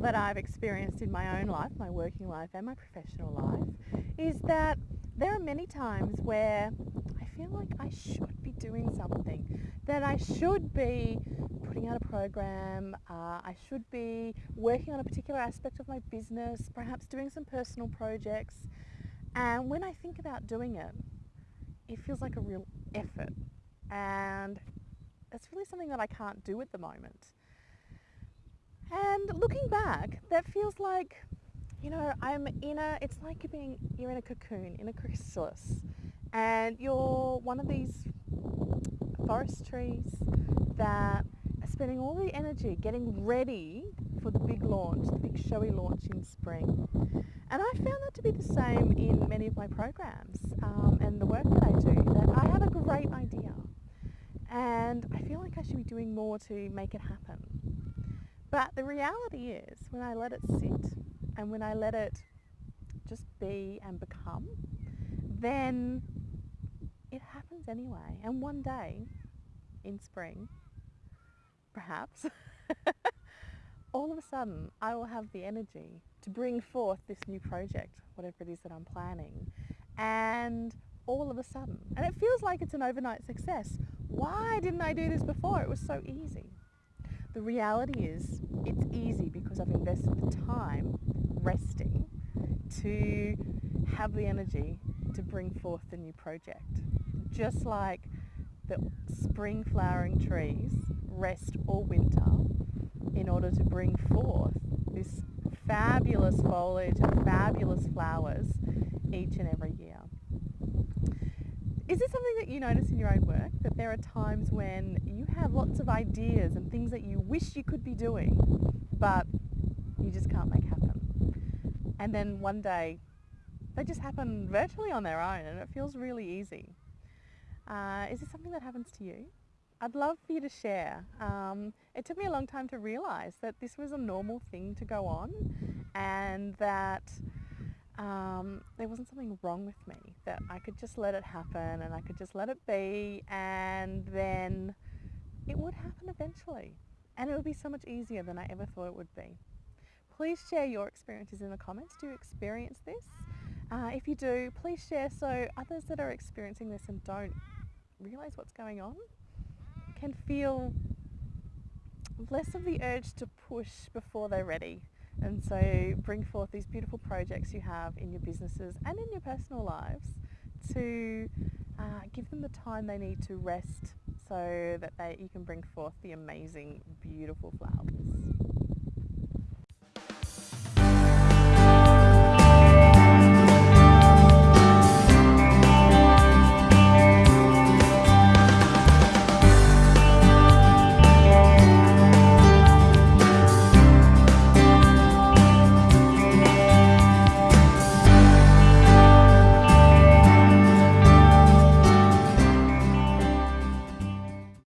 that I've experienced in my own life, my working life and my professional life, is that there are many times where I feel like I should be doing something, that I should be putting out a program, uh, I should be working on a particular aspect of my business, perhaps doing some personal projects. And when I think about doing it, it feels like a real effort. And it's really something that I can't do at the moment. And looking back, that feels like, you know, I'm in a, it's like you're being, you're in a cocoon, in a chrysalis, and you're one of these forest trees that are spending all the energy getting ready for the big launch, the big showy launch in spring. And I found that to be the same in many of my programs um, and the work that I do, that I have a great idea and I feel like I should be doing more to make it happen. But the reality is, when I let it sit and when I let it just be and become, then it happens anyway. And one day, in spring, perhaps, all of a sudden I will have the energy to bring forth this new project, whatever it is that I'm planning. And all of a sudden, and it feels like it's an overnight success. Why didn't I do this before? It was so easy. The reality is it's easy because I've invested the time resting to have the energy to bring forth the new project. Just like the spring flowering trees rest all winter in order to bring forth this fabulous foliage and fabulous flowers each and every year. Is this something that you notice in your own work? That there are times when you have lots of ideas and things that you wish you could be doing, but you just can't make happen. And then one day, they just happen virtually on their own and it feels really easy. Uh, is this something that happens to you? I'd love for you to share. Um, it took me a long time to realise that this was a normal thing to go on and that um, there wasn't something wrong with me, that I could just let it happen and I could just let it be and then it would happen eventually. And it would be so much easier than I ever thought it would be. Please share your experiences in the comments. Do you experience this? Uh, if you do, please share so others that are experiencing this and don't realise what's going on can feel less of the urge to push before they're ready and so bring forth these beautiful projects you have in your businesses and in your personal lives to uh, give them the time they need to rest so that they, you can bring forth the amazing, beautiful flowers.